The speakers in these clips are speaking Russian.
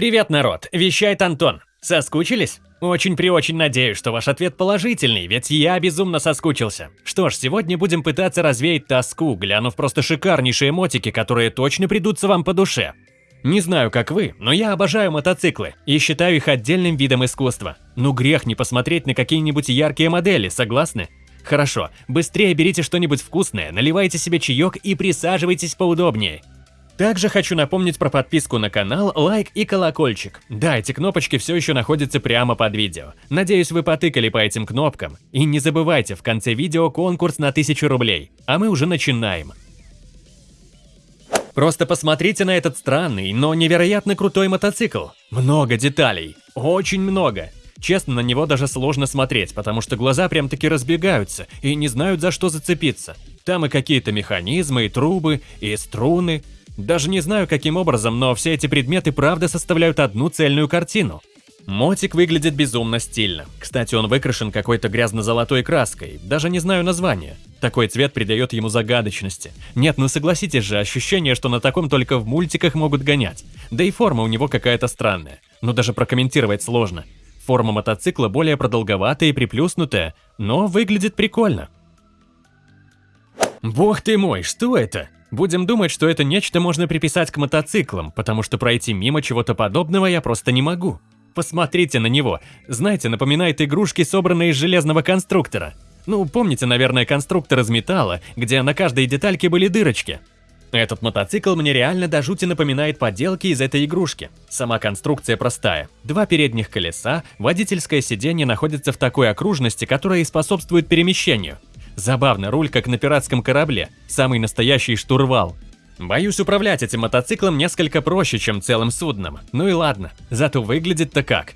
Привет, народ! Вещает Антон. Соскучились? Очень-преочень надеюсь, что ваш ответ положительный, ведь я безумно соскучился. Что ж, сегодня будем пытаться развеять тоску, глянув просто шикарнейшие мотики, которые точно придутся вам по душе. Не знаю, как вы, но я обожаю мотоциклы и считаю их отдельным видом искусства. Ну грех не посмотреть на какие-нибудь яркие модели, согласны? Хорошо, быстрее берите что-нибудь вкусное, наливайте себе чаек и присаживайтесь поудобнее. Также хочу напомнить про подписку на канал, лайк и колокольчик. Да, эти кнопочки все еще находятся прямо под видео. Надеюсь, вы потыкали по этим кнопкам. И не забывайте, в конце видео конкурс на 1000 рублей. А мы уже начинаем. Просто посмотрите на этот странный, но невероятно крутой мотоцикл. Много деталей. Очень много. Честно, на него даже сложно смотреть, потому что глаза прям-таки разбегаются и не знают, за что зацепиться. Там и какие-то механизмы, и трубы, и струны. Даже не знаю, каким образом, но все эти предметы правда составляют одну цельную картину. Мотик выглядит безумно стильно. Кстати, он выкрашен какой-то грязно-золотой краской, даже не знаю названия. Такой цвет придает ему загадочности. Нет, ну согласитесь же, ощущение, что на таком только в мультиках могут гонять. Да и форма у него какая-то странная. Ну даже прокомментировать сложно. Форма мотоцикла более продолговатая и приплюснутая, но выглядит прикольно. Бог ты мой, что это? Будем думать, что это нечто можно приписать к мотоциклам, потому что пройти мимо чего-то подобного я просто не могу. Посмотрите на него. Знаете, напоминает игрушки, собранные из железного конструктора. Ну, помните, наверное, конструктор из металла, где на каждой детальке были дырочки? Этот мотоцикл мне реально до жути напоминает поделки из этой игрушки. Сама конструкция простая. Два передних колеса, водительское сиденье находится в такой окружности, которая и способствует перемещению. Забавно, руль как на пиратском корабле, самый настоящий штурвал. Боюсь, управлять этим мотоциклом несколько проще, чем целым судном. Ну и ладно, зато выглядит-то как.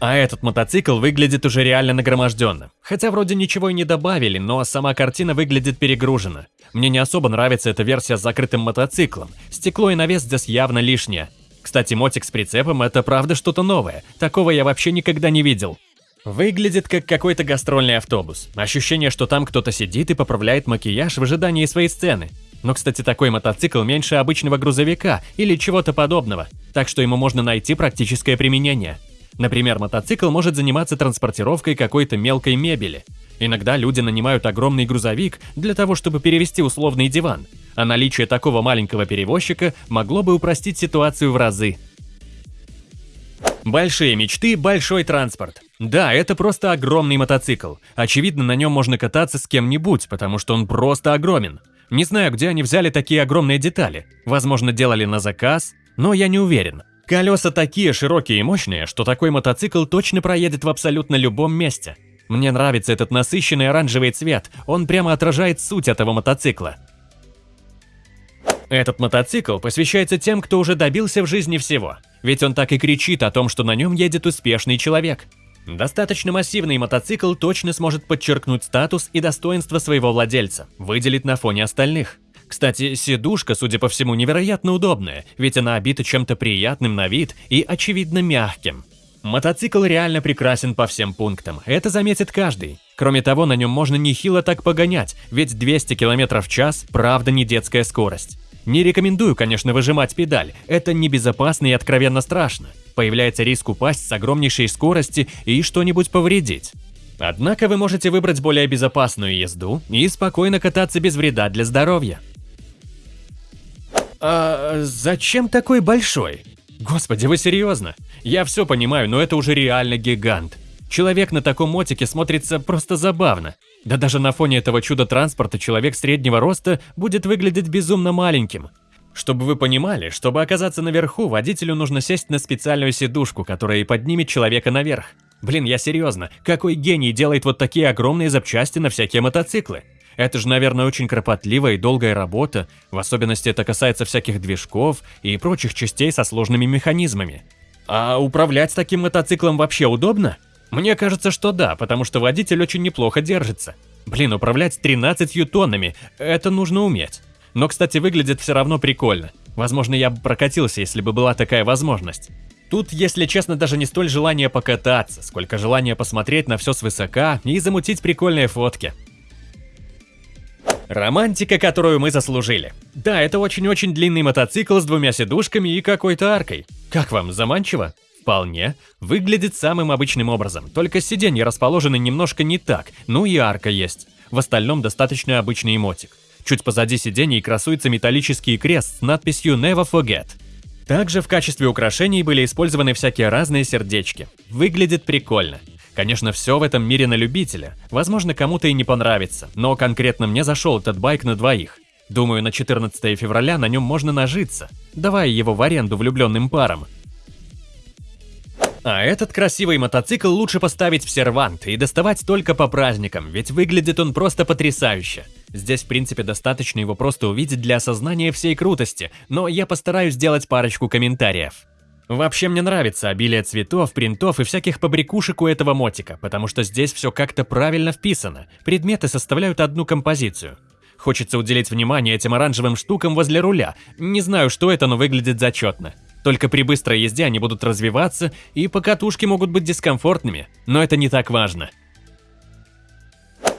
А этот мотоцикл выглядит уже реально нагроможденно. Хотя вроде ничего и не добавили, но сама картина выглядит перегружена. Мне не особо нравится эта версия с закрытым мотоциклом. Стекло и навес здесь явно лишнее. Кстати, мотик с прицепом – это правда что-то новое. Такого я вообще никогда не видел. Выглядит как какой-то гастрольный автобус. Ощущение, что там кто-то сидит и поправляет макияж в ожидании своей сцены. Но, кстати, такой мотоцикл меньше обычного грузовика или чего-то подобного, так что ему можно найти практическое применение. Например, мотоцикл может заниматься транспортировкой какой-то мелкой мебели. Иногда люди нанимают огромный грузовик для того, чтобы перевести условный диван, а наличие такого маленького перевозчика могло бы упростить ситуацию в разы. Большие мечты, большой транспорт. Да, это просто огромный мотоцикл. Очевидно, на нем можно кататься с кем-нибудь, потому что он просто огромен. Не знаю, где они взяли такие огромные детали. Возможно, делали на заказ, но я не уверен. Колеса такие широкие и мощные, что такой мотоцикл точно проедет в абсолютно любом месте. Мне нравится этот насыщенный оранжевый цвет, он прямо отражает суть этого мотоцикла. Этот мотоцикл посвящается тем, кто уже добился в жизни всего. Ведь он так и кричит о том, что на нем едет успешный человек. Достаточно массивный мотоцикл точно сможет подчеркнуть статус и достоинство своего владельца, выделить на фоне остальных. Кстати, сидушка, судя по всему, невероятно удобная, ведь она обита чем-то приятным на вид и, очевидно, мягким. Мотоцикл реально прекрасен по всем пунктам, это заметит каждый. Кроме того, на нем можно нехило так погонять, ведь 200 км в час – правда не детская скорость. Не рекомендую, конечно, выжимать педаль, это небезопасно и откровенно страшно. Появляется риск упасть с огромнейшей скорости и что-нибудь повредить. Однако вы можете выбрать более безопасную езду и спокойно кататься без вреда для здоровья. А зачем такой большой? Господи, вы серьезно? Я все понимаю, но это уже реально гигант. Человек на таком мотике смотрится просто забавно. Да даже на фоне этого чуда-транспорта человек среднего роста будет выглядеть безумно маленьким. Чтобы вы понимали, чтобы оказаться наверху, водителю нужно сесть на специальную сидушку, которая и поднимет человека наверх. Блин, я серьезно, какой гений делает вот такие огромные запчасти на всякие мотоциклы? Это же, наверное, очень кропотливая и долгая работа, в особенности это касается всяких движков и прочих частей со сложными механизмами. А управлять таким мотоциклом вообще удобно? Мне кажется, что да, потому что водитель очень неплохо держится. Блин, управлять 13 тоннами – это нужно уметь. Но, кстати, выглядит все равно прикольно. Возможно, я бы прокатился, если бы была такая возможность. Тут, если честно, даже не столь желание покататься, сколько желание посмотреть на все свысока и замутить прикольные фотки. Романтика, которую мы заслужили. Да, это очень-очень длинный мотоцикл с двумя сидушками и какой-то аркой. Как вам, заманчиво? Вполне. Выглядит самым обычным образом, только сиденья расположены немножко не так, ну и арка есть. В остальном достаточно обычный эмотик. Чуть позади сидений красуется металлический крест с надписью «Never Forget». Также в качестве украшений были использованы всякие разные сердечки. Выглядит прикольно. Конечно, все в этом мире на любителя. Возможно, кому-то и не понравится, но конкретно мне зашел этот байк на двоих. Думаю, на 14 февраля на нем можно нажиться, давая его в аренду влюбленным парам. А этот красивый мотоцикл лучше поставить в сервант и доставать только по праздникам, ведь выглядит он просто потрясающе. Здесь, в принципе, достаточно его просто увидеть для осознания всей крутости, но я постараюсь сделать парочку комментариев. Вообще мне нравится обилие цветов, принтов и всяких побрякушек у этого мотика, потому что здесь все как-то правильно вписано, предметы составляют одну композицию. Хочется уделить внимание этим оранжевым штукам возле руля, не знаю, что это, но выглядит зачетно. Только при быстрой езде они будут развиваться, и покатушки могут быть дискомфортными, но это не так важно.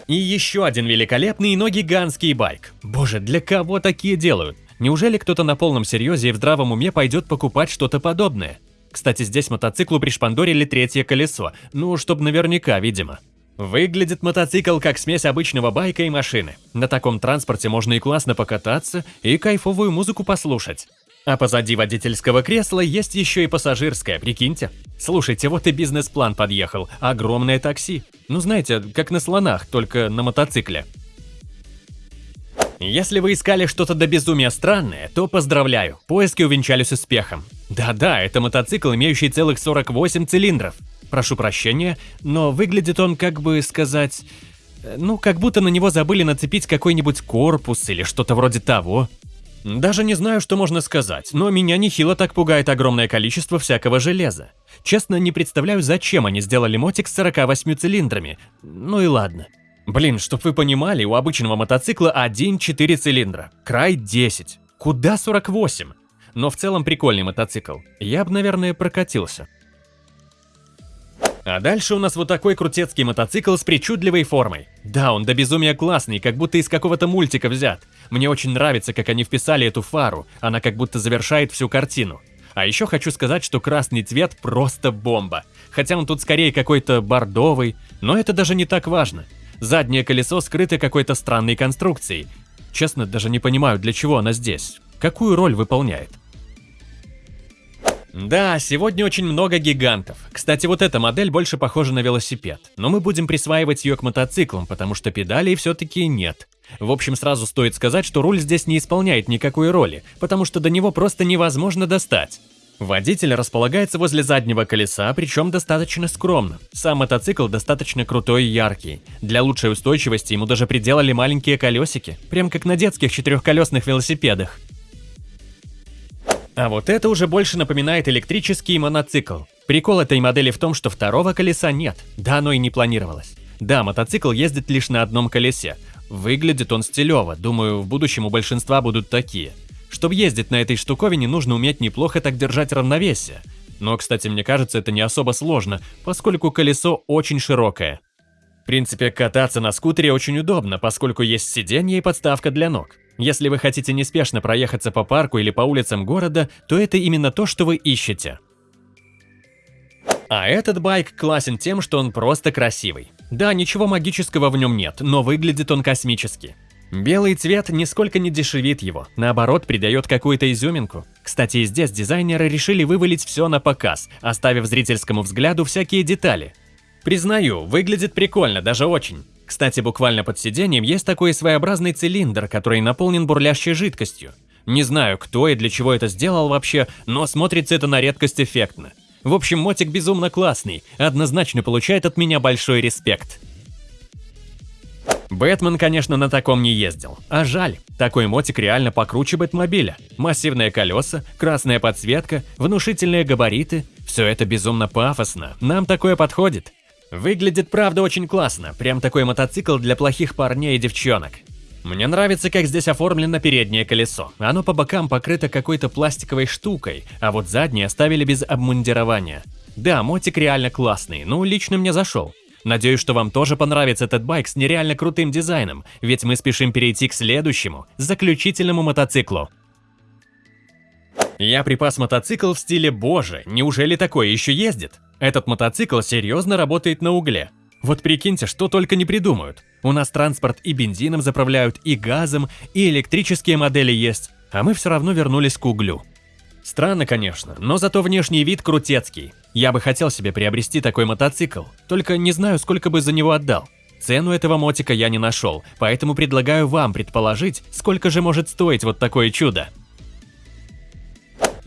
И еще один великолепный, но гигантский байк. Боже, для кого такие делают? Неужели кто-то на полном серьезе и в здравом уме пойдет покупать что-то подобное? Кстати, здесь мотоциклу пришпандорили третье колесо, ну, чтоб наверняка, видимо. Выглядит мотоцикл как смесь обычного байка и машины. На таком транспорте можно и классно покататься, и кайфовую музыку послушать. А позади водительского кресла есть еще и пассажирское, прикиньте. Слушайте, вот и бизнес-план подъехал. Огромное такси. Ну знаете, как на слонах, только на мотоцикле. Если вы искали что-то до безумия странное, то поздравляю, поиски увенчались успехом. Да-да, это мотоцикл, имеющий целых 48 цилиндров. Прошу прощения, но выглядит он, как бы сказать... Э, ну, как будто на него забыли нацепить какой-нибудь корпус или что-то вроде того. Даже не знаю, что можно сказать, но меня нехило так пугает огромное количество всякого железа. Честно, не представляю, зачем они сделали мотик с 48 цилиндрами. Ну и ладно. Блин, чтоб вы понимали, у обычного мотоцикла 1-4 цилиндра, край 10. Куда 48? Но в целом прикольный мотоцикл. Я бы, наверное, прокатился. А дальше у нас вот такой крутецкий мотоцикл с причудливой формой. Да, он до безумия классный, как будто из какого-то мультика взят. Мне очень нравится, как они вписали эту фару, она как будто завершает всю картину. А еще хочу сказать, что красный цвет просто бомба. Хотя он тут скорее какой-то бордовый, но это даже не так важно. Заднее колесо скрыто какой-то странной конструкцией. Честно, даже не понимаю, для чего она здесь. Какую роль выполняет? Да, сегодня очень много гигантов. Кстати, вот эта модель больше похожа на велосипед, но мы будем присваивать ее к мотоциклам, потому что педалей все-таки нет. В общем, сразу стоит сказать, что руль здесь не исполняет никакой роли, потому что до него просто невозможно достать. Водитель располагается возле заднего колеса, причем достаточно скромно. Сам мотоцикл достаточно крутой и яркий. Для лучшей устойчивости ему даже приделали маленькие колесики, прям как на детских четырехколесных велосипедах. А вот это уже больше напоминает электрический моноцикл. Прикол этой модели в том, что второго колеса нет, да оно и не планировалось. Да, мотоцикл ездит лишь на одном колесе. Выглядит он стилево, думаю, в будущем у большинства будут такие. Чтобы ездить на этой штуковине, нужно уметь неплохо так держать равновесие. Но, кстати, мне кажется, это не особо сложно, поскольку колесо очень широкое. В принципе, кататься на скутере очень удобно, поскольку есть сиденье и подставка для ног. Если вы хотите неспешно проехаться по парку или по улицам города, то это именно то, что вы ищете. А этот байк классен тем, что он просто красивый. Да, ничего магического в нем нет, но выглядит он космически. Белый цвет нисколько не дешевит его, наоборот, придает какую-то изюминку. Кстати, здесь дизайнеры решили вывалить все на показ, оставив зрительскому взгляду всякие детали. Признаю, выглядит прикольно, даже очень. Кстати, буквально под сиденьем есть такой своеобразный цилиндр, который наполнен бурлящей жидкостью. Не знаю, кто и для чего это сделал вообще, но смотрится это на редкость эффектно. В общем, мотик безумно классный, однозначно получает от меня большой респект. Бэтмен, конечно, на таком не ездил. А жаль, такой мотик реально покруче Бэтмобиля. Массивные колеса, красная подсветка, внушительные габариты – все это безумно пафосно, нам такое подходит. Выглядит, правда, очень классно, прям такой мотоцикл для плохих парней и девчонок. Мне нравится, как здесь оформлено переднее колесо. Оно по бокам покрыто какой-то пластиковой штукой, а вот заднее оставили без обмундирования. Да, мотик реально классный, ну лично мне зашел. Надеюсь, что вам тоже понравится этот байк с нереально крутым дизайном, ведь мы спешим перейти к следующему, заключительному мотоциклу. Я припас мотоцикл в стиле «Боже, неужели такое еще ездит?» Этот мотоцикл серьезно работает на угле. Вот прикиньте, что только не придумают. У нас транспорт и бензином заправляют, и газом, и электрические модели есть, а мы все равно вернулись к углю. Странно, конечно, но зато внешний вид крутецкий. Я бы хотел себе приобрести такой мотоцикл, только не знаю, сколько бы за него отдал. Цену этого мотика я не нашел, поэтому предлагаю вам предположить, сколько же может стоить вот такое чудо.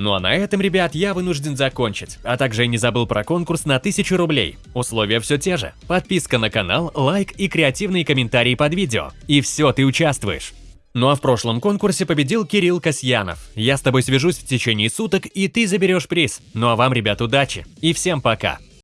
Ну а на этом, ребят, я вынужден закончить, а также не забыл про конкурс на 1000 рублей. Условия все те же. Подписка на канал, лайк и креативные комментарии под видео. И все, ты участвуешь. Ну а в прошлом конкурсе победил Кирилл Касьянов. Я с тобой свяжусь в течение суток, и ты заберешь приз. Ну а вам, ребят, удачи. И всем пока.